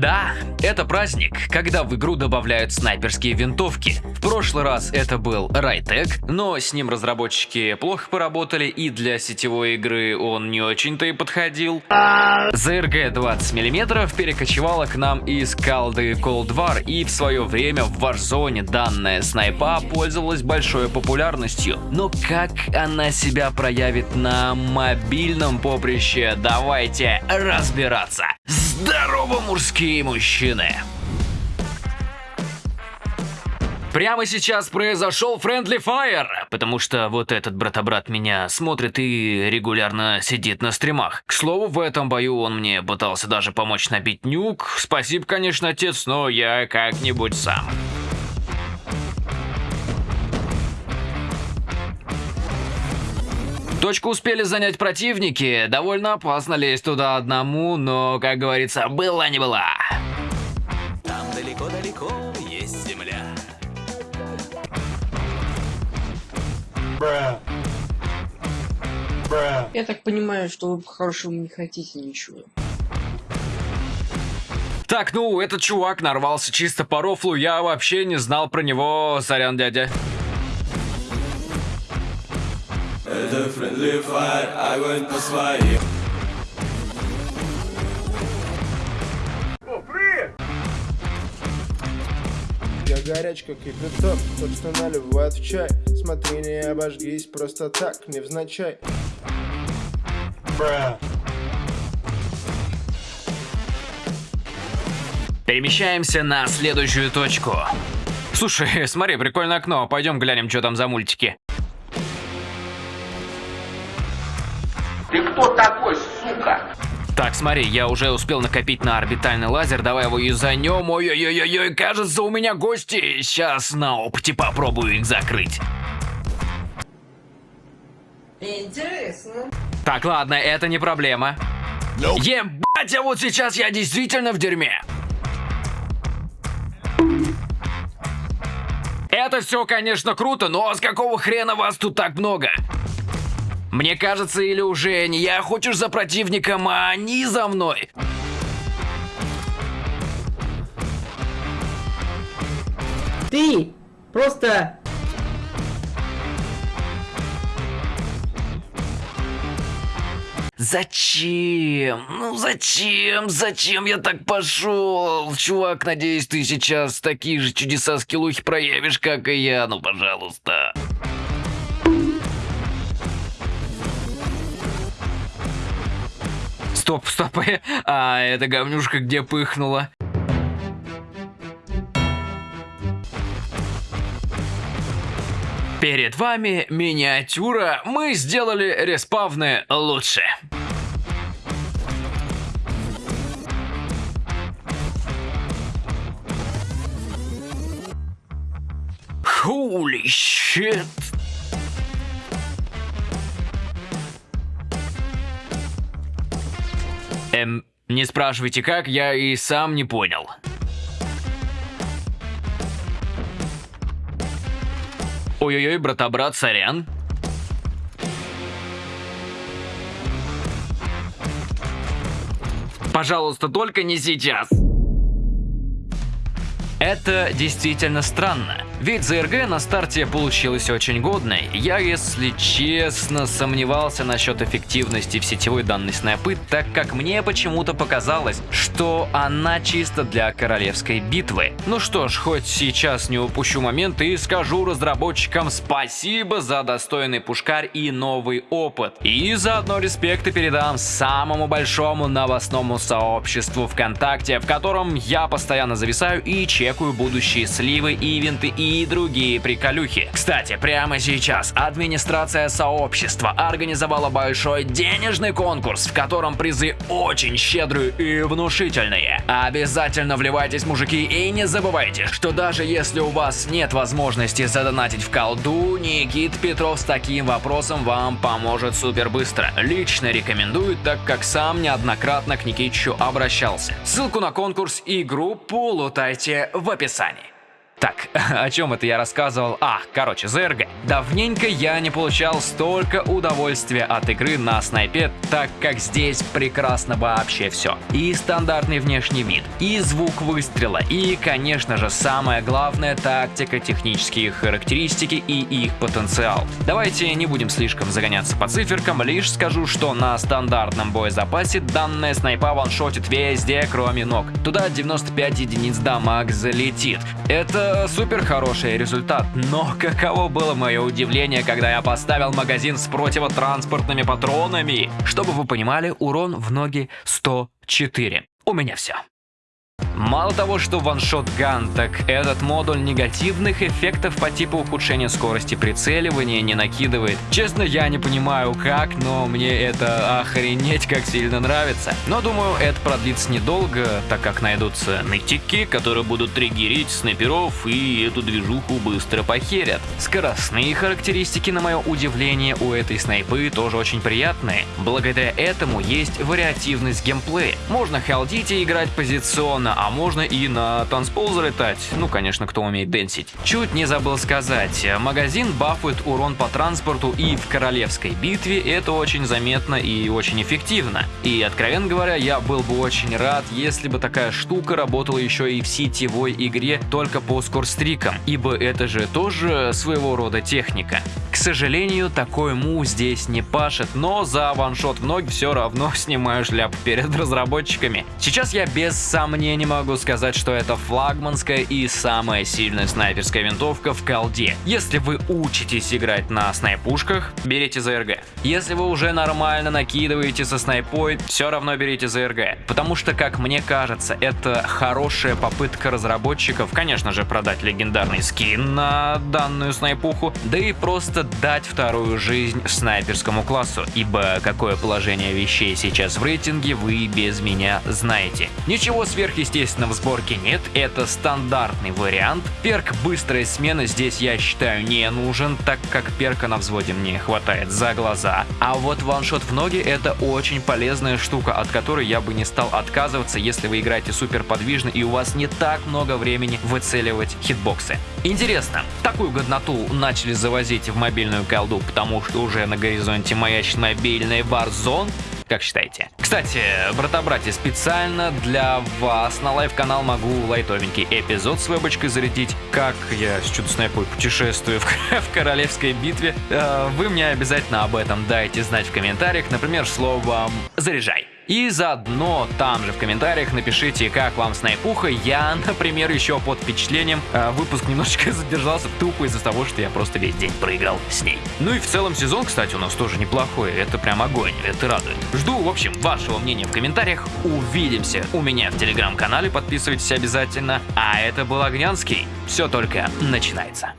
Да, это праздник, когда в игру добавляют снайперские винтовки. В прошлый раз это был Райтек, но с ним разработчики плохо поработали и для сетевой игры он не очень-то и подходил. ЗРГ 20 мм перекочевала к нам из колды Cold War и в свое время в Warzone данная снайпа пользовалась большой популярностью. Но как она себя проявит на мобильном поприще, давайте разбираться. Здорово, мужские мужчины! Прямо сейчас произошел Friendly Fire, потому что вот этот брат-брат меня смотрит и регулярно сидит на стримах. К слову, в этом бою он мне пытался даже помочь набить нюк. Спасибо, конечно, отец, но я как-нибудь сам. Точку успели занять противники, довольно опасно лезть туда одному, но, как говорится, была не была. Там далеко-далеко есть земля. Я так понимаю, что вы по-хорошему не хотите ничего. Так, ну, этот чувак нарвался чисто по рофлу, я вообще не знал про него, сорян, дядя. Это friendly fire, огонь по своим. Я горяч, как кипяток, собственно наливают в чай Смотри, не обожгись, просто так, невзначай Перемещаемся на следующую точку. Слушай, смотри, прикольное окно, пойдем глянем, что там за мультики. Ты кто такой, сука? Так, смотри, я уже успел накопить на орбитальный лазер, давай его юзанем. Ой-ой-ой-ой, кажется, у меня гости. Сейчас на опыте попробую их закрыть. Интересно. Так, ладно, это не проблема. Ебать, а вот сейчас я действительно в дерьме. Это все, конечно, круто, но с какого хрена вас тут так много? Мне кажется, или уже не я хочешь за противником, а они за мной. Ты просто Зачем? Ну зачем? Зачем я так пошел? Чувак, надеюсь, ты сейчас такие же чудеса скиллухи проявишь, как и я. Ну, пожалуйста. Стоп, стоп. А эта говнюшка где пыхнула? Перед вами миниатюра. Мы сделали респавны лучше. Holy shit. Эм, не спрашивайте как, я и сам не понял. Ой-ой-ой, брата-брат, сорян. Пожалуйста, только не сейчас. Это действительно странно. Ведь ЗРГ на старте получилась очень годной. Я, если честно, сомневался насчет эффективности в сетевой данной снайпы, так как мне почему-то показалось, что она чисто для королевской битвы. Ну что ж, хоть сейчас не упущу момент и скажу разработчикам спасибо за достойный пушкарь и новый опыт. И заодно респекты передам самому большому новостному сообществу ВКонтакте, в котором я постоянно зависаю и чекаю будущие сливы, ивенты и и другие приколюхи. Кстати, прямо сейчас администрация сообщества организовала большой денежный конкурс, в котором призы очень щедрые и внушительные. Обязательно вливайтесь, мужики, и не забывайте, что даже если у вас нет возможности задонатить в колду, Никит Петров с таким вопросом вам поможет супер быстро. Лично рекомендую, так как сам неоднократно к Никитичу обращался. Ссылку на конкурс и группу лутайте в описании. Так, о чем это я рассказывал? А, короче, ЗРГ. Давненько я не получал столько удовольствия от игры на снайпе, так как здесь прекрасно вообще все. И стандартный внешний вид, и звук выстрела, и, конечно же, самое главное тактика, технические характеристики и их потенциал. Давайте не будем слишком загоняться по циферкам, лишь скажу, что на стандартном боезапасе данная снайпа ваншотит везде, кроме ног. Туда 95 единиц дамаг залетит. Это супер хороший результат, но каково было мое удивление, когда я поставил магазин с противотранспортными патронами. Чтобы вы понимали, урон в ноги 104. У меня все. Мало того, что ваншот ган, так этот модуль негативных эффектов по типу ухудшения скорости прицеливания не накидывает. Честно, я не понимаю как, но мне это охренеть как сильно нравится. Но думаю, это продлится недолго, так как найдутся нытики, которые будут триггерить снайперов и эту движуху быстро похерят. Скоростные характеристики, на мое удивление, у этой снайпы тоже очень приятные. Благодаря этому есть вариативность геймплея. Можно халдить и играть позиционно, а можно и на танцпол залетать. Ну, конечно, кто умеет дэнсить. Чуть не забыл сказать, магазин бафует урон по транспорту и в королевской битве, это очень заметно и очень эффективно. И, откровенно говоря, я был бы очень рад, если бы такая штука работала еще и в сетевой игре только по скорстрикам, ибо это же тоже своего рода техника. К сожалению, такой му здесь не пашет, но за ваншот в ноги все равно снимаю шляпу перед разработчиками. Сейчас я без сомнений могу сказать, что это флагманская и самая сильная снайперская винтовка в колде. Если вы учитесь играть на снайпушках, берите ЗРГ. Если вы уже нормально накидываете со снайпой, все равно берите ЗРГ. Потому что, как мне кажется, это хорошая попытка разработчиков, конечно же, продать легендарный скин на данную снайпуху, да и просто дать вторую жизнь снайперскому классу, ибо какое положение вещей сейчас в рейтинге вы без меня знаете. Ничего сверхъестественного естественно, в сборке нет, это стандартный вариант. Перк быстрая смена здесь, я считаю, не нужен, так как перка на взводе мне хватает за глаза. А вот ваншот в ноги это очень полезная штука, от которой я бы не стал отказываться, если вы играете супер подвижно и у вас не так много времени выцеливать хитбоксы. Интересно, такую годноту начали завозить в мобильную колду, потому что уже на горизонте маячит мобильный Warzone? Как считаете? Кстати, брата-братья, специально для вас на live -канал могу лайтовенький эпизод с вебочкой зарядить, как я с чудо-снайпой путешествую в, в королевской битве. Э, вы мне обязательно об этом дайте знать в комментариях, например, словом «заряжай». И заодно там же в комментариях напишите, как вам снайпуха. Я, например, еще под впечатлением э, выпуск немножечко задержался тупо из-за того, что я просто весь день проиграл с ней. Ну и в целом сезон, кстати, у нас тоже неплохой. Это прям огонь, это радует. Жду, в общем, вашего мнения в комментариях. Увидимся у меня в телеграм-канале, подписывайтесь обязательно. А это был Огнянский. Все только начинается.